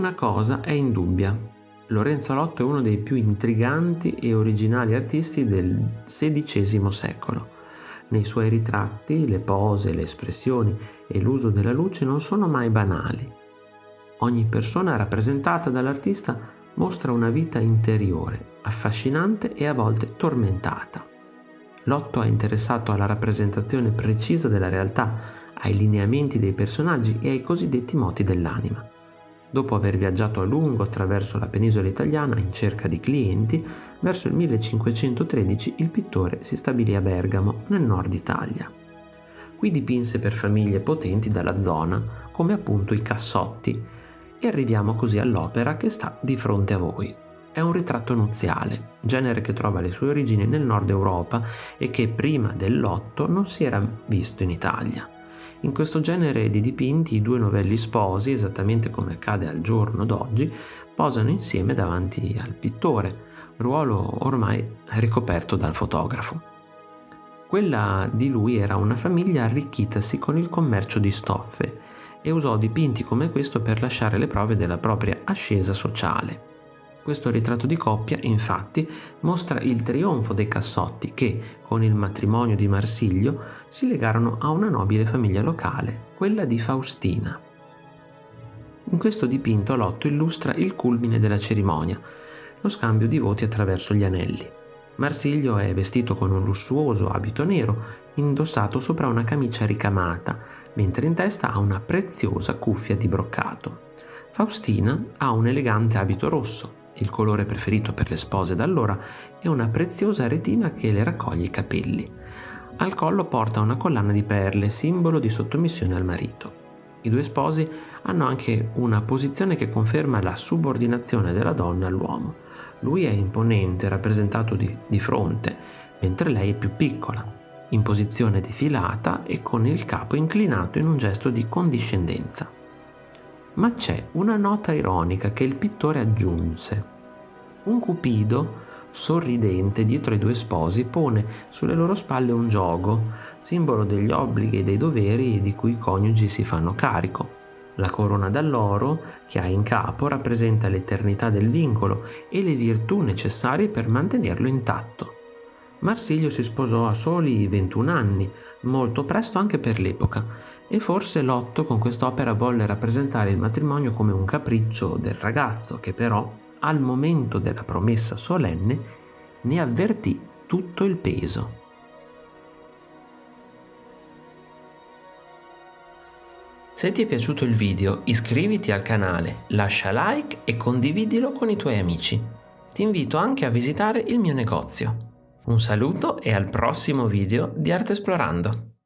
Una cosa è indubbia. Lorenzo Lotto è uno dei più intriganti e originali artisti del XVI secolo. Nei suoi ritratti le pose, le espressioni e l'uso della luce non sono mai banali. Ogni persona rappresentata dall'artista mostra una vita interiore, affascinante e a volte tormentata. Lotto è interessato alla rappresentazione precisa della realtà, ai lineamenti dei personaggi e ai cosiddetti moti dell'anima. Dopo aver viaggiato a lungo attraverso la penisola italiana in cerca di clienti, verso il 1513 il pittore si stabilì a Bergamo, nel nord Italia. Qui dipinse per famiglie potenti dalla zona, come appunto i Cassotti, e arriviamo così all'opera che sta di fronte a voi. È un ritratto nuziale, genere che trova le sue origini nel nord Europa e che prima dell'otto non si era visto in Italia. In questo genere di dipinti i due novelli sposi, esattamente come accade al giorno d'oggi, posano insieme davanti al pittore, ruolo ormai ricoperto dal fotografo. Quella di lui era una famiglia arricchitasi con il commercio di stoffe e usò dipinti come questo per lasciare le prove della propria ascesa sociale. Questo ritratto di coppia, infatti, mostra il trionfo dei Cassotti che, con il matrimonio di Marsiglio, si legarono a una nobile famiglia locale, quella di Faustina. In questo dipinto Lotto illustra il culmine della cerimonia, lo scambio di voti attraverso gli anelli. Marsiglio è vestito con un lussuoso abito nero, indossato sopra una camicia ricamata, mentre in testa ha una preziosa cuffia di broccato. Faustina ha un elegante abito rosso, il colore preferito per le spose da allora, e una preziosa retina che le raccoglie i capelli. Al collo porta una collana di perle, simbolo di sottomissione al marito. I due sposi hanno anche una posizione che conferma la subordinazione della donna all'uomo. Lui è imponente, rappresentato di, di fronte, mentre lei è più piccola, in posizione defilata e con il capo inclinato in un gesto di condiscendenza. Ma c'è una nota ironica che il pittore aggiunse. Un cupido, sorridente dietro ai due sposi, pone sulle loro spalle un giogo, simbolo degli obblighi e dei doveri di cui i coniugi si fanno carico. La corona d'alloro che ha in capo rappresenta l'eternità del vincolo e le virtù necessarie per mantenerlo intatto. Marsilio si sposò a soli 21 anni, molto presto anche per l'epoca, e forse Lotto con quest'opera volle rappresentare il matrimonio come un capriccio del ragazzo che però, al momento della promessa solenne, ne avvertì tutto il peso. Se ti è piaciuto il video iscriviti al canale, lascia like e condividilo con i tuoi amici. Ti invito anche a visitare il mio negozio. Un saluto e al prossimo video di Arte Esplorando!